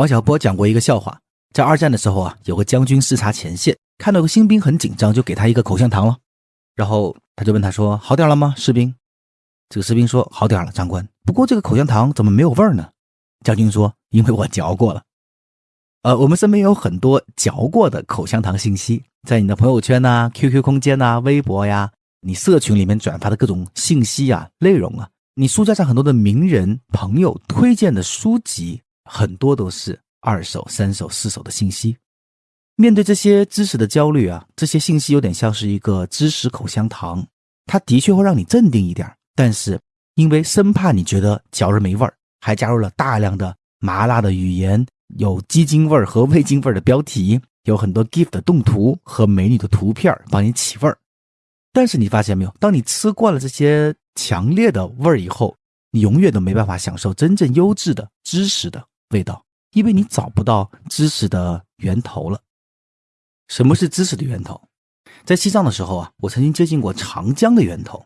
王小波讲过一个笑话，在二战的时候啊，有个将军视察前线，看到个新兵很紧张，就给他一个口香糖了。然后他就问他说：“好点了吗，士兵？”这个士兵说：“好点了，长官。不过这个口香糖怎么没有味儿呢？”将军说：“因为我嚼过了。”呃，我们身边有很多嚼过的口香糖信息，在你的朋友圈呐、QQ 空间呐、微博呀、你社群里面转发的各种信息啊、内容啊，你书架上很多的名人朋友推荐的书籍，很多都是二手、三手、四手的信息。面对这些知识的焦虑啊，这些信息有点像是一个知识口香糖，它的确会让你镇定一点，但是因为生怕你觉得嚼着没味儿，还加入了大量的麻辣的语言。有鸡精味儿和味精味儿的标题，有很多 GIF 的动图和美女的图片帮你起味儿。但是你发现没有，当你吃惯了这些强烈的味儿以后，你永远都没办法享受真正优质的知识的味道，因为你找不到知识的源头了。什么是知识的源头？在西藏的时候啊，我曾经接近过长江的源头。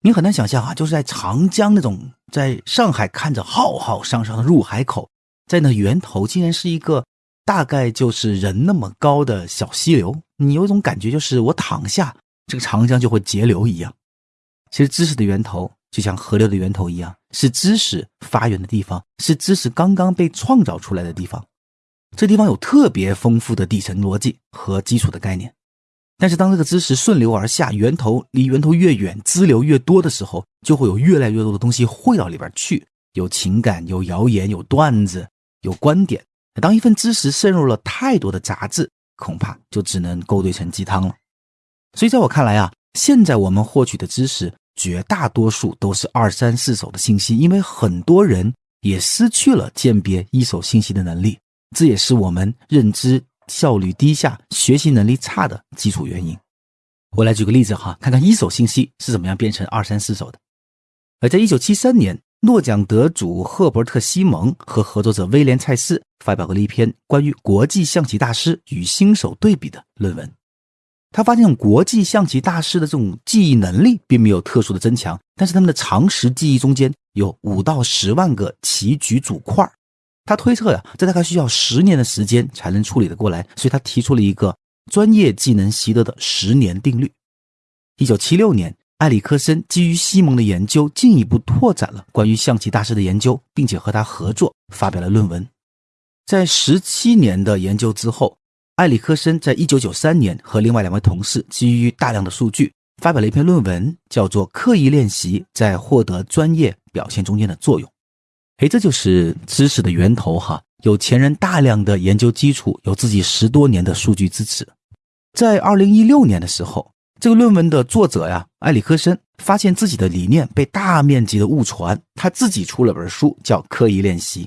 你很难想象啊，就是在长江那种在上海看着浩浩汤汤的入海口。在那源头竟然是一个大概就是人那么高的小溪流，你有一种感觉，就是我躺下，这个长江就会截流一样。其实知识的源头就像河流的源头一样，是知识发源的地方，是知识刚刚被创造出来的地方。这地方有特别丰富的底层逻辑和基础的概念。但是当这个知识顺流而下，源头离源头越远，支流越多的时候，就会有越来越多的东西汇到里边去，有情感，有谣言，有段子。有观点，当一份知识渗入了太多的杂质，恐怕就只能勾兑成鸡汤了。所以，在我看来啊，现在我们获取的知识绝大多数都是二三四手的信息，因为很多人也失去了鉴别一手信息的能力，这也是我们认知效率低下、学习能力差的基础原因。我来举个例子哈，看看一手信息是怎么样变成二三四手的。而在一九七三年。诺奖得主赫伯特·西蒙和合作者威廉·蔡斯发表过了一篇关于国际象棋大师与新手对比的论文。他发现，国际象棋大师的这种记忆能力并没有特殊的增强，但是他们的常识记忆中间有五到十万个棋局组块。他推测呀，这大概需要十年的时间才能处理得过来，所以他提出了一个专业技能习得的十年定律。一九七六年。埃里克森基于西蒙的研究，进一步拓展了关于象棋大师的研究，并且和他合作发表了论文。在十七年的研究之后，埃里克森在一九九三年和另外两位同事基于大量的数据发表了一篇论文，叫做《刻意练习在获得专业表现中间的作用》。哎，这就是知识的源头哈！有前人大量的研究基础，有自己十多年的数据支持。在二零一六年的时候。这个论文的作者呀，埃里克森发现自己的理念被大面积的误传，他自己出了本书，叫《刻意练习》。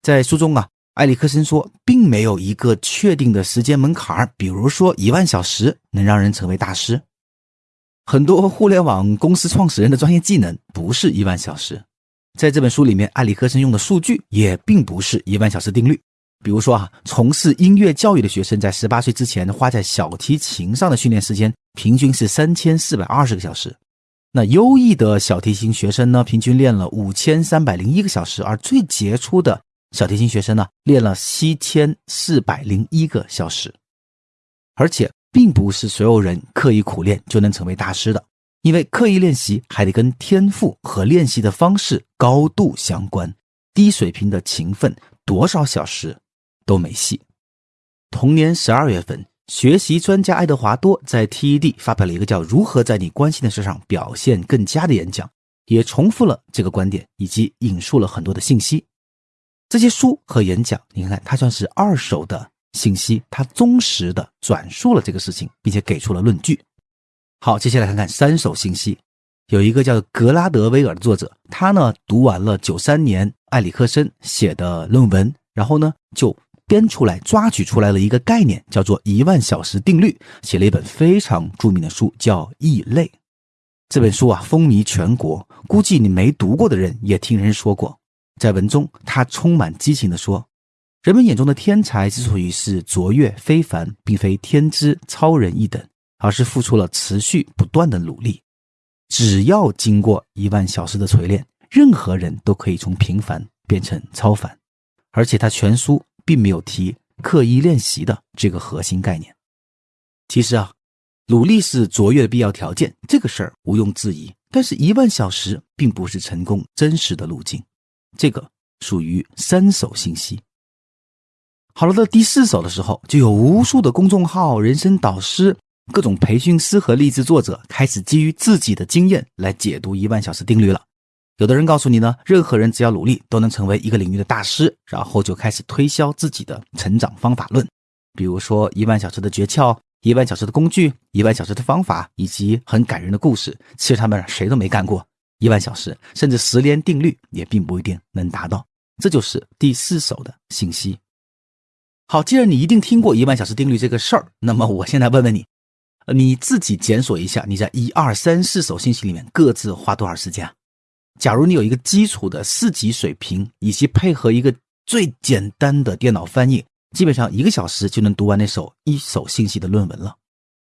在书中啊，埃里克森说，并没有一个确定的时间门槛比如说一万小时能让人成为大师。很多互联网公司创始人的专业技能不是一万小时。在这本书里面，埃里克森用的数据也并不是一万小时定律。比如说啊，从事音乐教育的学生在十八岁之前花在小提琴上的训练时间平均是三千四百二十个小时。那优异的小提琴学生呢，平均练了五千三百零一个小时，而最杰出的小提琴学生呢，练了七千四百零一个小时。而且，并不是所有人刻意苦练就能成为大师的，因为刻意练习还得跟天赋和练习的方式高度相关。低水平的勤奋，多少小时？都没戏。同年十二月份，学习专家爱德华多在 TED 发表了一个叫《如何在你关心的事上表现更佳》的演讲，也重复了这个观点，以及引述了很多的信息。这些书和演讲，你看，它算是二手的信息，它忠实的转述了这个事情，并且给出了论据。好，接下来看看三手信息。有一个叫格拉德威尔的作者，他呢读完了九三年埃里克森写的论文，然后呢就。编出来、抓取出来了一个概念，叫做一万小时定律，写了一本非常著名的书，叫《异类》。这本书啊，风靡全国，估计你没读过的人也听人说过。在文中，他充满激情地说：“人们眼中的天才之所以是卓越非凡，并非天资超人一等，而是付出了持续不断的努力。只要经过一万小时的锤炼，任何人都可以从平凡变成超凡。而且他全书。”并没有提刻意练习的这个核心概念。其实啊，努力是卓越的必要条件，这个事儿毋庸置疑。但是，一万小时并不是成功真实的路径，这个属于三手信息。好了，到第四手的时候，就有无数的公众号、人生导师、各种培训师和励志作者开始基于自己的经验来解读一万小时定律了。有的人告诉你呢，任何人只要努力都能成为一个领域的大师，然后就开始推销自己的成长方法论，比如说一万小时的诀窍。一万小时的工具，一万小时的方法，以及很感人的故事，其实他们谁都没干过一万小时，甚至十年定律也并不一定能达到。这就是第四手的信息。好，既然你一定听过一万小时定律这个事儿，那么我现在问问你，你自己检索一下，你在一二三四手信息里面各自花多少时间？假如你有一个基础的四级水平，以及配合一个最简单的电脑翻译。基本上一个小时就能读完那首一手信息的论文了，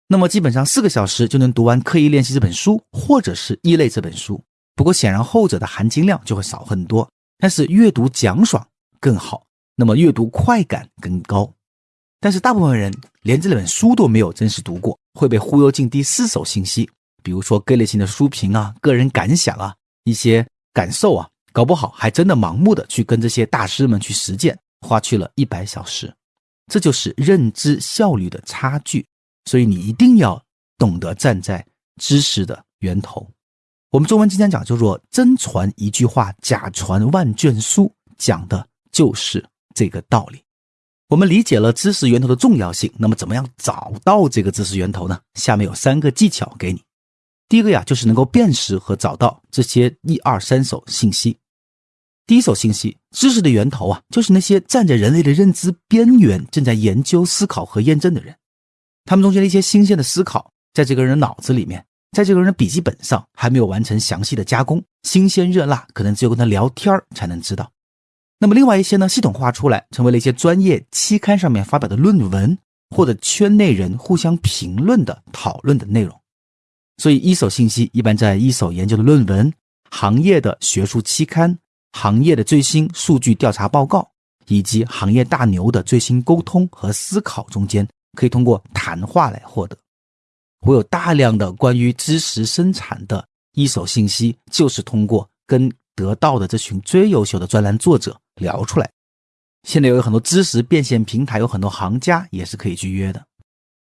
那么基本上四个小时就能读完刻意练习这本书或者是异类这本书。不过显然后者的含金量就会少很多，但是阅读奖爽更好，那么阅读快感更高。但是大部分人连这本书都没有真实读过，会被忽悠进第四手信息，比如说各类型的书评啊、个人感想啊、一些感受啊，搞不好还真的盲目的去跟这些大师们去实践。花去了一百小时，这就是认知效率的差距。所以你一定要懂得站在知识的源头。我们中文经常讲，叫做“真传一句话，假传万卷书”，讲的就是这个道理。我们理解了知识源头的重要性，那么怎么样找到这个知识源头呢？下面有三个技巧给你。第一个呀，就是能够辨识和找到这些一二三手信息。第一手信息，知识的源头啊，就是那些站在人类的认知边缘，正在研究、思考和验证的人。他们中间的一些新鲜的思考，在这个人的脑子里面，在这个人的笔记本上，还没有完成详细的加工，新鲜热辣，可能只有跟他聊天才能知道。那么另外一些呢，系统化出来，成为了一些专业期刊上面发表的论文，或者圈内人互相评论的讨论的内容。所以，一手信息一般在一手研究的论文、行业的学术期刊。行业的最新数据调查报告，以及行业大牛的最新沟通和思考中间，可以通过谈话来获得。我有大量的关于知识生产的一手信息，就是通过跟得到的这群最优秀的专栏作者聊出来。现在有很多知识变现平台，有很多行家也是可以去约的。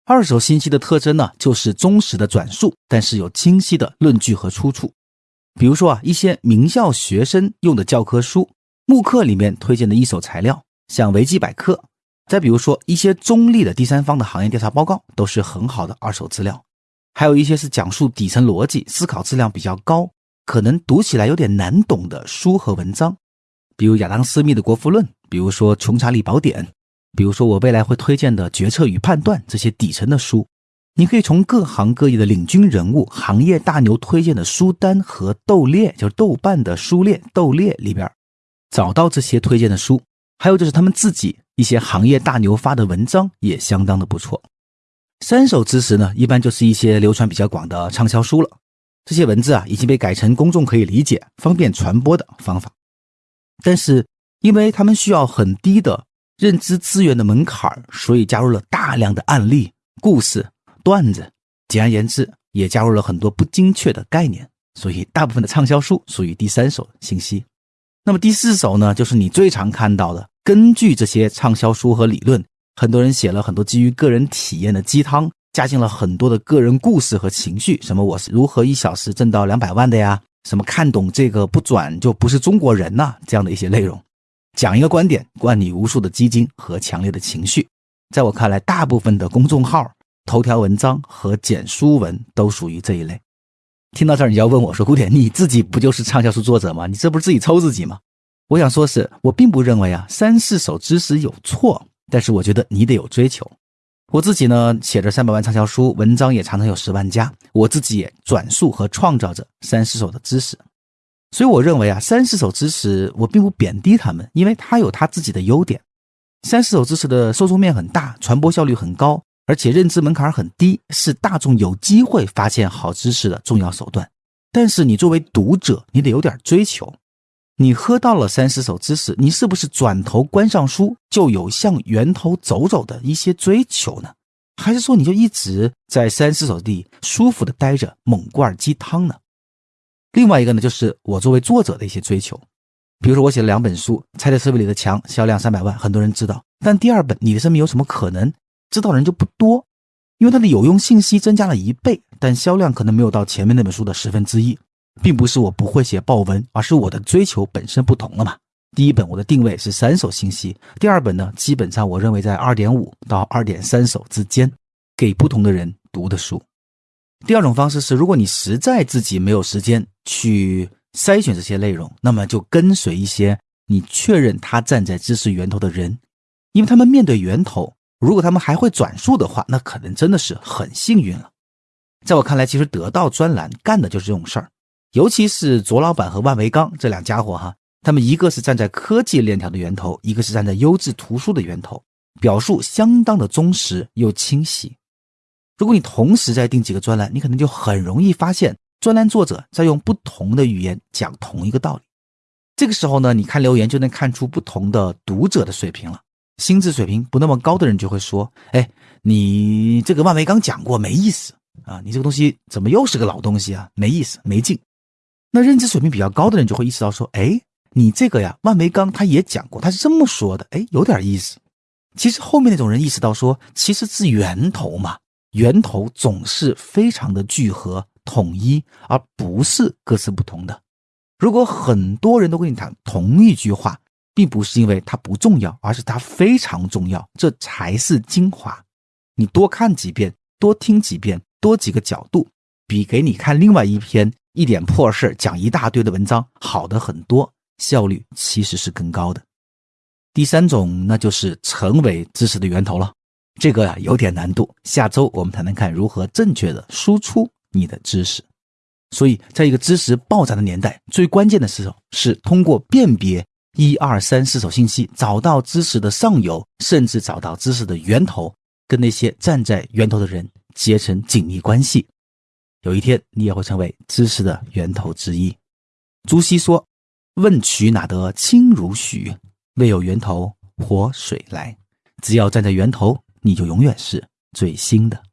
二手信息的特征呢，就是忠实的转述，但是有清晰的论据和出处。比如说啊，一些名校学生用的教科书、慕课里面推荐的一手材料，像维基百科；再比如说一些中立的第三方的行业调查报告，都是很好的二手资料。还有一些是讲述底层逻辑、思考质量比较高，可能读起来有点难懂的书和文章，比如亚当·斯密的《国富论》，比如说《穷查理宝典》，比如说我未来会推荐的《决策与判断》这些底层的书。你可以从各行各业的领军人物、行业大牛推荐的书单和豆列，就是豆瓣的书列、豆列里边，找到这些推荐的书。还有就是他们自己一些行业大牛发的文章也相当的不错。三手知识呢，一般就是一些流传比较广的畅销书了。这些文字啊，已经被改成公众可以理解、方便传播的方法。但是，因为他们需要很低的认知资源的门槛所以加入了大量的案例、故事。段子，简而言之，也加入了很多不精确的概念，所以大部分的畅销书属于第三手信息。那么第四手呢，就是你最常看到的，根据这些畅销书和理论，很多人写了很多基于个人体验的鸡汤，加进了很多的个人故事和情绪，什么我是如何一小时挣到两百万的呀，什么看懂这个不转就不是中国人呐，这样的一些内容，讲一个观点，灌你无数的基金和强烈的情绪。在我看来，大部分的公众号。头条文章和简书文都属于这一类。听到这儿，你要问我说：“古典，你自己不就是畅销书作者吗？你这不是自己抽自己吗？”我想说，是我并不认为啊三四手知识有错，但是我觉得你得有追求。我自己呢，写着三百万畅销书，文章也常常有十万加，我自己也转述和创造着三四手的知识。所以我认为啊，三四手知识我并不贬低他们，因为他有他自己的优点。三四手知识的受众面很大，传播效率很高。而且认知门槛很低，是大众有机会发现好知识的重要手段。但是你作为读者，你得有点追求。你喝到了三十首知识，你是不是转头关上书就有向源头走走的一些追求呢？还是说你就一直在三十首地舒服的待着，猛灌鸡汤呢？另外一个呢，就是我作为作者的一些追求。比如说，我写了两本书，《猜的思维里的墙》销量三百万，很多人知道。但第二本《你的生命有什么可能》，知道的人就不多，因为它的有用信息增加了一倍，但销量可能没有到前面那本书的十分之一。并不是我不会写报文，而是我的追求本身不同了嘛。第一本我的定位是三手信息，第二本呢，基本上我认为在二点五到二点三手之间，给不同的人读的书。第二种方式是，如果你实在自己没有时间去。筛选这些内容，那么就跟随一些你确认他站在知识源头的人，因为他们面对源头，如果他们还会转述的话，那可能真的是很幸运了。在我看来，其实得到专栏干的就是这种事儿，尤其是卓老板和万维钢这两家伙哈，他们一个是站在科技链条的源头，一个是站在优质图书的源头，表述相当的忠实又清晰。如果你同时在订几个专栏，你可能就很容易发现。专栏作者在用不同的语言讲同一个道理，这个时候呢，你看留言就能看出不同的读者的水平了。心智水平不那么高的人就会说：“哎，你这个万维刚讲过没意思啊？你这个东西怎么又是个老东西啊？没意思，没劲。”那认知水平比较高的人就会意识到说：“哎，你这个呀，万维钢他也讲过，他是这么说的，哎，有点意思。”其实后面那种人意识到说，其实是源头嘛，源头总是非常的聚合。统一，而不是各自不同的。如果很多人都跟你谈同一句话，并不是因为它不重要，而是它非常重要，这才是精华。你多看几遍，多听几遍，多几个角度，比给你看另外一篇一点破事讲一大堆的文章好的很多，效率其实是更高的。第三种，那就是成为知识的源头了。这个呀有点难度，下周我们谈谈看如何正确的输出。你的知识，所以在一个知识爆炸的年代，最关键的时候是通过辨别一二三四手信息，找到知识的上游，甚至找到知识的源头，跟那些站在源头的人结成紧密关系。有一天，你也会成为知识的源头之一。朱熹说：“问渠哪得清如许？为有源头活水来。”只要站在源头，你就永远是最新的。